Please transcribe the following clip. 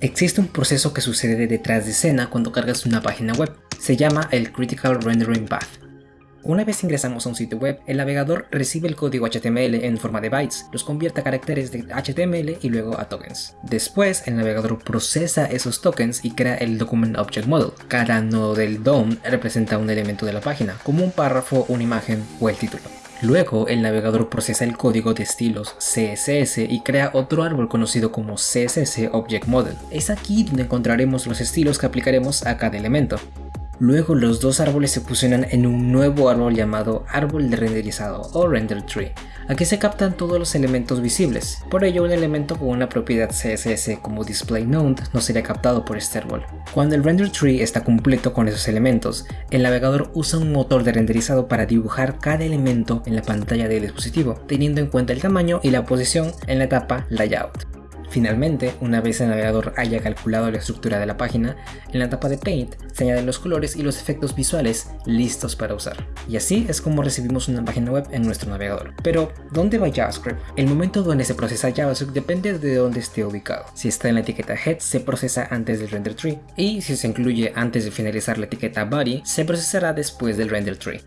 Existe un proceso que sucede detrás de escena cuando cargas una página web. Se llama el Critical Rendering Path. Una vez ingresamos a un sitio web, el navegador recibe el código HTML en forma de bytes, los convierte a caracteres de HTML y luego a tokens. Después, el navegador procesa esos tokens y crea el Document Object Model. Cada nodo del DOM representa un elemento de la página, como un párrafo, una imagen o el título. Luego, el navegador procesa el código de estilos CSS y crea otro árbol conocido como CSS Object Model. Es aquí donde encontraremos los estilos que aplicaremos a cada elemento. Luego los dos árboles se fusionan en un nuevo árbol llamado árbol de renderizado o render tree. Aquí se captan todos los elementos visibles, por ello un elemento con una propiedad CSS como displayNode no sería captado por este árbol. Cuando el render tree está completo con esos elementos, el navegador usa un motor de renderizado para dibujar cada elemento en la pantalla del dispositivo, teniendo en cuenta el tamaño y la posición en la etapa layout. Finalmente, una vez el navegador haya calculado la estructura de la página, en la etapa de Paint se añaden los colores y los efectos visuales listos para usar. Y así es como recibimos una página web en nuestro navegador. Pero, ¿dónde va JavaScript? El momento donde se procesa JavaScript depende de dónde esté ubicado. Si está en la etiqueta Head, se procesa antes del render tree, y si se incluye antes de finalizar la etiqueta Body, se procesará después del render tree.